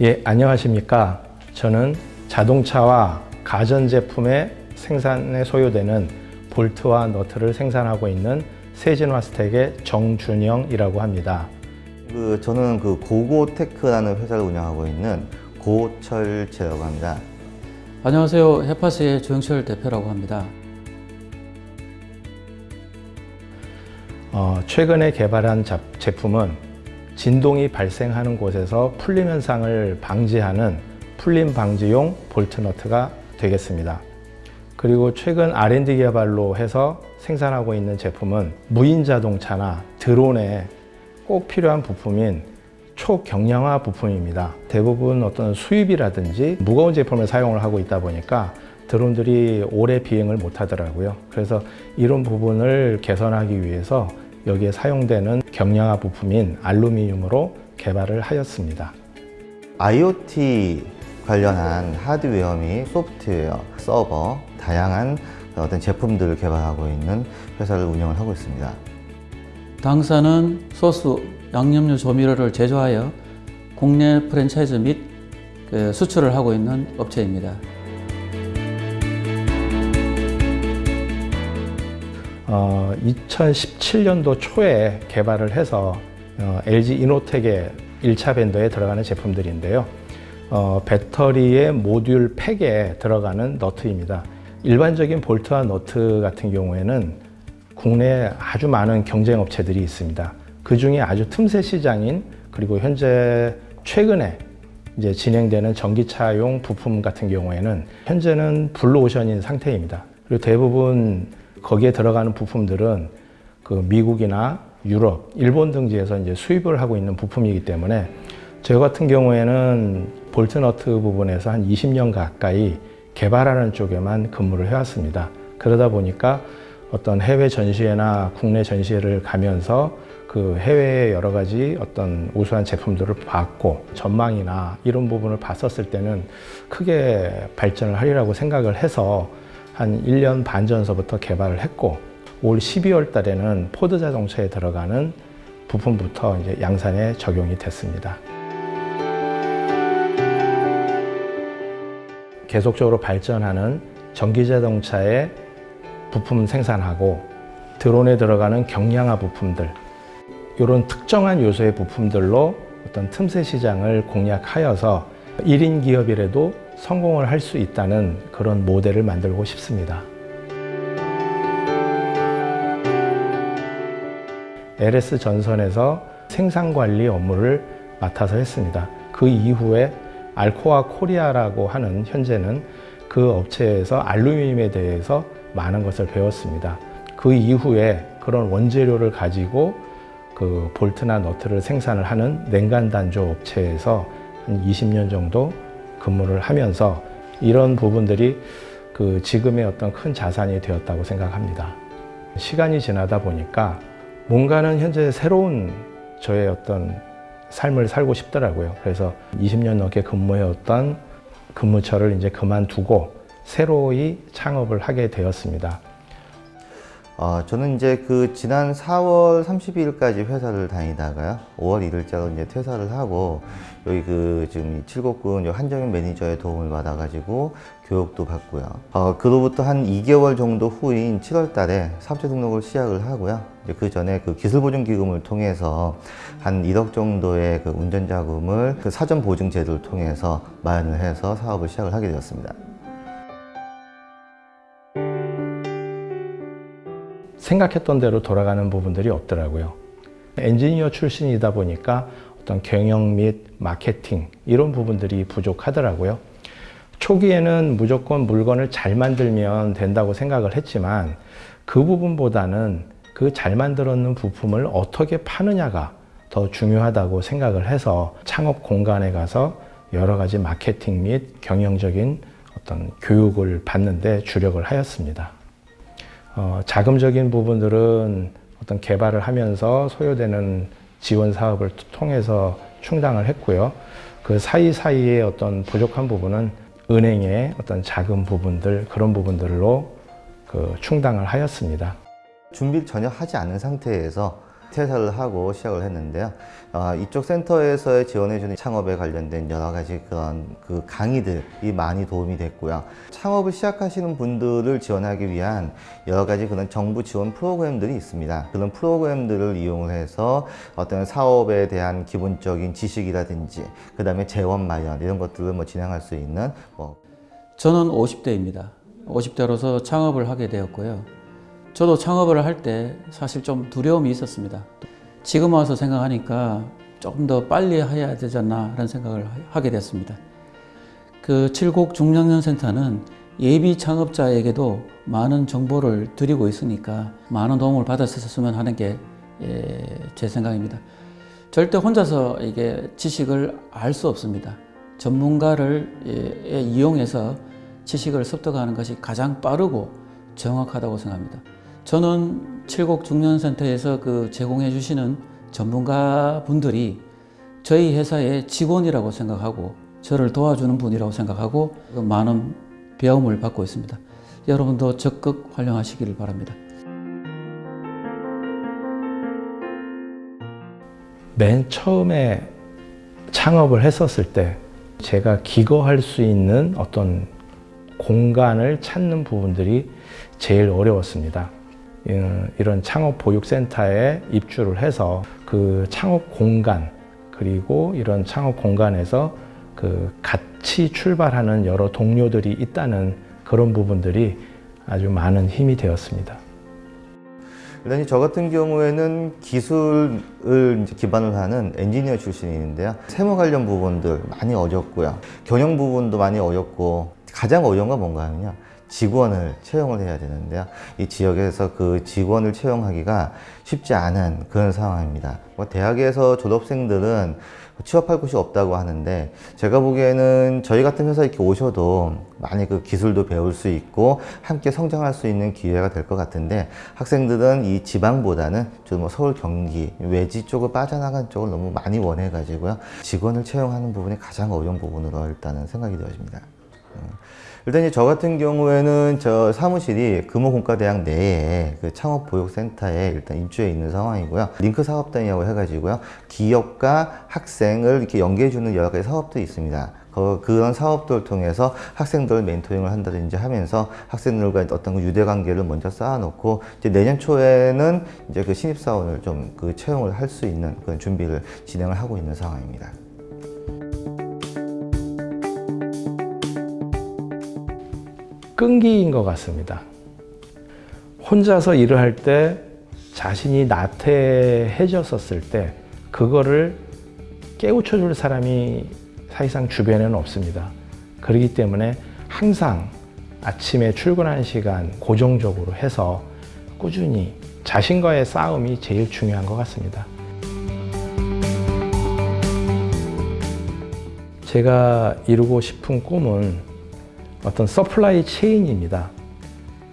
예, 안녕하십니까. 저는 자동차와 가전제품의 생산에 소요되는 볼트와 너트를 생산하고 있는 세진화 스택의 정준영이라고 합니다. 그 저는 그 고고테크라는 회사를 운영하고 있는 고철재라고 합니다. 안녕하세요. 해파스의 조영철 대표라고 합니다. 어, 최근에 개발한 잡- 제품은 진동이 발생하는 곳에서 풀림 현상을 방지하는 풀림 방지용 볼트 너트가 되겠습니다. 그리고 최근 R&D 개발로 해서 생산하고 있는 제품은 무인 자동차나 드론에 꼭 필요한 부품인 초경량화 부품입니다. 대부분 어떤 수입이라든지 무거운 제품을 사용을 하고 있다 보니까 드론들이 오래 비행을 못 하더라고요. 그래서 이런 부분을 개선하기 위해서 여기에 사용되는 경량화 부품인 알루미늄으로 개발을 하였습니다. IoT 관련한 하드웨어 및 소프트웨어, 서버, 다양한 어떤 제품들을 개발하고 있는 회사를 운영을 하고 있습니다. 당사는 소스, 양념류 조미료를 제조하여 국내 프랜차이즈 및그 수출을 하고 있는 업체입니다. 어, 2017년도 초에 개발을 해서 어, LG 이노텍의 1차 vendor에 들어가는 제품들인데요. 어, 배터리의 모듈 팩에 들어가는 너트입니다. 일반적인 볼트와 너트 같은 경우에는 국내에 아주 많은 경쟁 업체들이 있습니다. 그 중에 아주 틈새 시장인 그리고 현재 최근에 이제 진행되는 전기차용 부품 같은 경우에는 현재는 블루오션인 상태입니다. 그리고 대부분 거기에 들어가는 부품들은 그 미국이나 유럽, 일본 등지에서 이제 수입을 하고 있는 부품이기 때문에 저 같은 경우에는 볼트너트 부분에서 한 20년 가까이 개발하는 쪽에만 근무를 해왔습니다. 그러다 보니까 어떤 해외 전시회나 국내 전시회를 가면서 그 해외의 여러 가지 어떤 우수한 제품들을 봤고 전망이나 이런 부분을 봤었을 때는 크게 발전을 하리라고 생각을 해서 한 1년 반 전서부터 개발을 했고 올 12월 달에는 포드 자동차에 들어가는 부품부터 이제 양산에 적용이 됐습니다. 계속적으로 발전하는 전기 자동차의 부품 생산하고 드론에 들어가는 경량화 부품들 이런 특정한 요소의 부품들로 어떤 틈새 시장을 공략하여서 1인 기업이라도 성공을 할 수 있다는 그런 모델을 만들고 싶습니다. LS 전선에서 생산 관리 업무를 맡아서 했습니다. 그 이후에 알코아 코리아라고 하는 현재는 그 업체에서 알루미늄에 대해서 많은 것을 배웠습니다. 그 이후에 그런 원재료를 가지고 그 볼트나 너트를 생산을 하는 냉간 단조 업체에서 한 20년 정도 근무를 하면서 이런 부분들이 그 지금의 어떤 큰 자산이 되었다고 생각합니다. 시간이 지나다 보니까 뭔가는 현재 새로운 저의 어떤 삶을 살고 싶더라고요. 그래서 20년 넘게 근무해왔던 근무처를 이제 그만두고 새로이 창업을 하게 되었습니다. 어, 저는 이제 그 지난 4월 32일까지 회사를 다니다가요. 5월 1일자로 이제 퇴사를 하고 여기 그 지금 이 칠곡군 한정현 매니저의 도움을 받아가지고 교육도 받고요. 어, 그로부터 한 2개월 정도 후인 7월 달에 사업자 등록을 시작을 하고요. 이제 그 전에 그 기술보증기금을 통해서 한 1억 정도의 그 운전자금을 그 사전보증제도를 통해서 마련을 해서 사업을 시작을 하게 되었습니다. 생각했던 대로 돌아가는 부분들이 없더라고요. 엔지니어 출신이다 보니까 어떤 경영 및 마케팅 이런 부분들이 부족하더라고요. 초기에는 무조건 물건을 잘 만들면 된다고 생각을 했지만 그 부분보다는 그 잘 만들었는 부품을 어떻게 파느냐가 더 중요하다고 생각을 해서 창업 공간에 가서 여러 가지 마케팅 및 경영적인 어떤 교육을 받는데 주력을 하였습니다. 어, 자금적인 부분들은 어떤 개발을 하면서 소요되는 지원 사업을 통해서 충당을 했고요. 그 사이사이에 어떤 부족한 부분은 은행의 어떤 자금 부분들 그런 부분들로 그 충당을 하였습니다. 준비를 전혀 하지 않은 상태에서 퇴사를 하고 시작을 했는데요. 아, 이쪽 센터에서의 지원해주는 창업에 관련된 여러 가지 그런 그 강의들이 많이 도움이 됐고요. 창업을 시작하시는 분들을 지원하기 위한 여러 가지 그런 정부 지원 프로그램들이 있습니다. 그런 프로그램들을 이용을 해서 어떤 사업에 대한 기본적인 지식이라든지 그 다음에 재원 마련 이런 것들을 뭐 진행할 수 있는 뭐 저는 50대입니다. 50대로서 창업을 하게 되었고요. 저도 창업을 할 때 사실 좀 두려움이 있었습니다. 지금 와서 생각하니까 조금 더 빨리 해야 되지 않나 하는 생각을 하게 됐습니다. 그 칠곡 중장년센터는 예비 창업자에게도 많은 정보를 드리고 있으니까 많은 도움을 받았었으면 하는 게 제 생각입니다. 절대 혼자서 이게 지식을 알 수 없습니다. 전문가를 예, 이용해서 지식을 습득하는 것이 가장 빠르고 정확하다고 생각합니다. 저는 칠곡 중년센터에서 그 제공해 주시는 전문가 분들이 저희 회사의 직원이라고 생각하고 저를 도와주는 분이라고 생각하고 그 많은 배움을 받고 있습니다. 여러분도 적극 활용하시기를 바랍니다. 맨 처음에 창업을 했었을 때 제가 기거할 수 있는 어떤 공간을 찾는 부분들이 제일 어려웠습니다. 예, 이런 창업 보육센터에 입주를 해서 그 창업 공간 그리고 이런 창업 공간에서 그 같이 출발하는 여러 동료들이 있다는 그런 부분들이 아주 많은 힘이 되었습니다. 일단 저 같은 경우에는 기술을 기반으로 하는 엔지니어 출신인데요. 세무 관련 부분들 많이 어렵고요. 경영 부분도 많이 어렵고 가장 어려운 건 뭔가 하면요. 직원을 채용을 해야 되는데요. 이 지역에서 그 직원을 채용하기가 쉽지 않은 그런 상황입니다. 뭐 대학에서 졸업생들은 취업할 곳이 없다고 하는데 제가 보기에는 저희 같은 회사 이렇게 오셔도 많이 그 기술도 배울 수 있고 함께 성장할 수 있는 기회가 될 것 같은데 학생들은 이 지방보다는 좀뭐 서울 경기 외지 쪽을 빠져나간 쪽을 너무 많이 원해 가지고요 직원을 채용하는 부분이 가장 어려운 부분으로 일단은 생각이 되어집니다. 음. 일단 이제 저 같은 경우에는 저 사무실이 금호공과대학 내에 그 창업보육센터에 일단 입주해 있는 상황이고요. 링크 사업단이라고 해가지고요. 기업과 학생을 이렇게 연계해주는 여러 가지 사업들이 있습니다. 그- 그런 사업들을 통해서 학생들 멘토링을 한다든지 하면서 학생들과 어떤 그 유대 관계를 먼저 쌓아놓고 이제 내년 초에는 이제 그 신입사원을 좀 그 채용을 할 수 있는 그런 준비를 진행을 하고 있는 상황입니다. 끈기인 것 같습니다. 혼자서 일을 할 때 자신이 나태해졌었을 때 그거를 깨우쳐 줄 사람이 사실상 주변에는 없습니다. 그렇기 때문에 항상 아침에 출근하는 시간 고정적으로 해서 꾸준히 자신과의 싸움이 제일 중요한 것 같습니다. 제가 이루고 싶은 꿈은 어떤 supply chain입니다.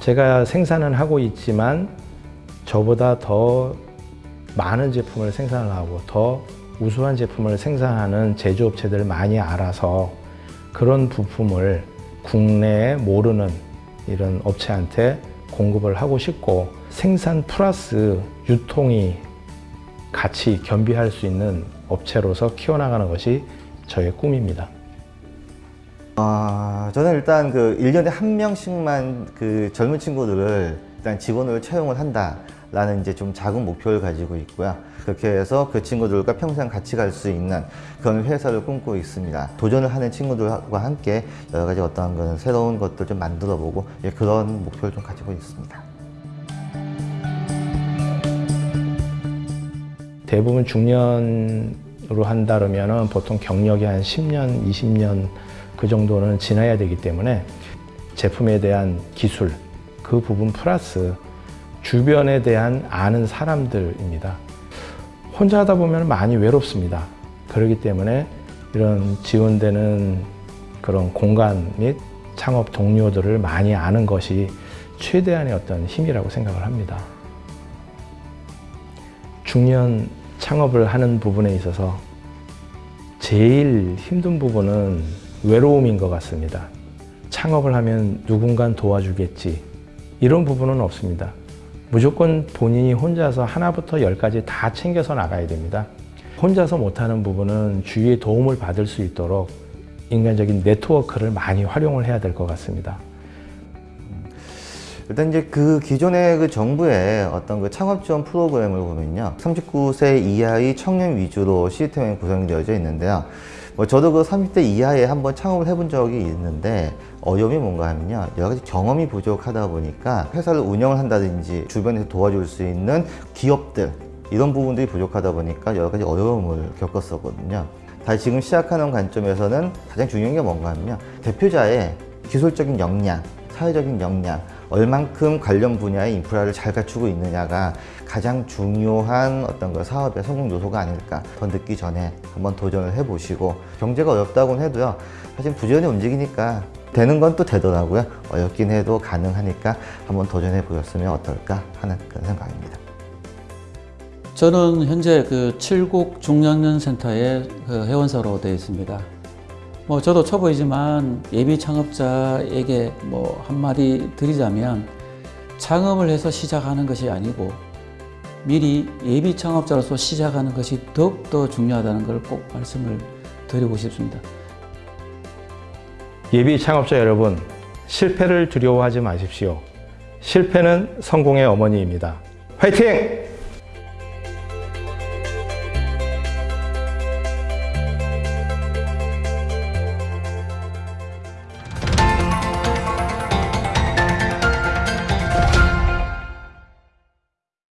제가 생산은 하고 있지만 저보다 더 많은 제품을 생산하고 더 우수한 제품을 생산하는 제조업체들을 많이 알아서 그런 부품을 국내에 모르는 이런 업체한테 공급을 하고 싶고 생산 플러스 유통이 같이 겸비할 수 있는 업체로서 키워나가는 것이 저의 꿈입니다. 아, 저는 일단 그 1년에 한 명씩만 그 젊은 친구들을 일단 직원으로 채용을 한다 라는 이제 좀 작은 목표를 가지고 있고요. 그렇게 해서 그 친구들과 평생 같이 갈 수 있는 그런 회사를 꿈꾸고 있습니다. 도전을 하는 친구들과 함께 여러 가지 어떤 그런 새로운 것들 좀 만들어 보고 예, 그런 목표를 좀 가지고 있습니다. 대부분 중년으로 한다면 보통 경력이 한 10년, 20년 그 정도는 지나야 되기 때문에 제품에 대한 기술, 그 부분 플러스 주변에 대한 아는 사람들입니다. 혼자 하다 보면 많이 외롭습니다. 그렇기 때문에 이런 지원되는 그런 공간 및 창업 동료들을 많이 아는 것이 최대한의 어떤 힘이라고 생각을 합니다. 중년 창업을 하는 부분에 있어서 제일 힘든 부분은 외로움인 것 같습니다. 창업을 하면 누군가 도와주겠지 이런 부분은 없습니다. 무조건 본인이 혼자서 하나부터 열까지 다 챙겨서 나가야 됩니다. 혼자서 못하는 부분은 주위의 도움을 받을 수 있도록 인간적인 네트워크를 많이 활용을 해야 될 것 같습니다. 일단 이제 그 기존의 그 정부의 어떤 그 창업 지원 프로그램을 보면요. 39세 이하의 청년 위주로 시스템이 구성되어져 있는데요. 뭐 저도 그 30대 이하에 한번 창업을 해본 적이 있는데 어려움이 뭔가 하면요. 여러 가지 경험이 부족하다 보니까 회사를 운영을 한다든지 주변에서 도와줄 수 있는 기업들 이런 부분들이 부족하다 보니까 여러 가지 어려움을 겪었었거든요. 다시 지금 시작하는 관점에서는 가장 중요한 게 뭔가 하면요. 대표자의 기술적인 역량, 사회적인 역량, 얼만큼 관련 분야의 인프라를 잘 갖추고 있느냐가 가장 중요한 어떤 그 사업의 성공 요소가 아닐까 더 늦기 전에 한번 도전을 해보시고 경제가 어렵다고는 해도요 사실 부지런히 움직이니까 되는 건 또 되더라고요 어렵긴 해도 가능하니까 한번 도전해 보셨으면 어떨까 하는 그런 생각입니다. 저는 현재 그 칠곡 중장년 센터의 그 회원사로 되어 있습니다. 뭐 저도 초보이지만 예비 창업자에게 뭐 한마디 드리자면 창업을 해서 시작하는 것이 아니고 미리 예비 창업자로서 시작하는 것이 더욱더 중요하다는 걸 꼭 말씀을 드리고 싶습니다. 예비 창업자 여러분, 실패를 두려워하지 마십시오. 실패는 성공의 어머니입니다. 화이팅!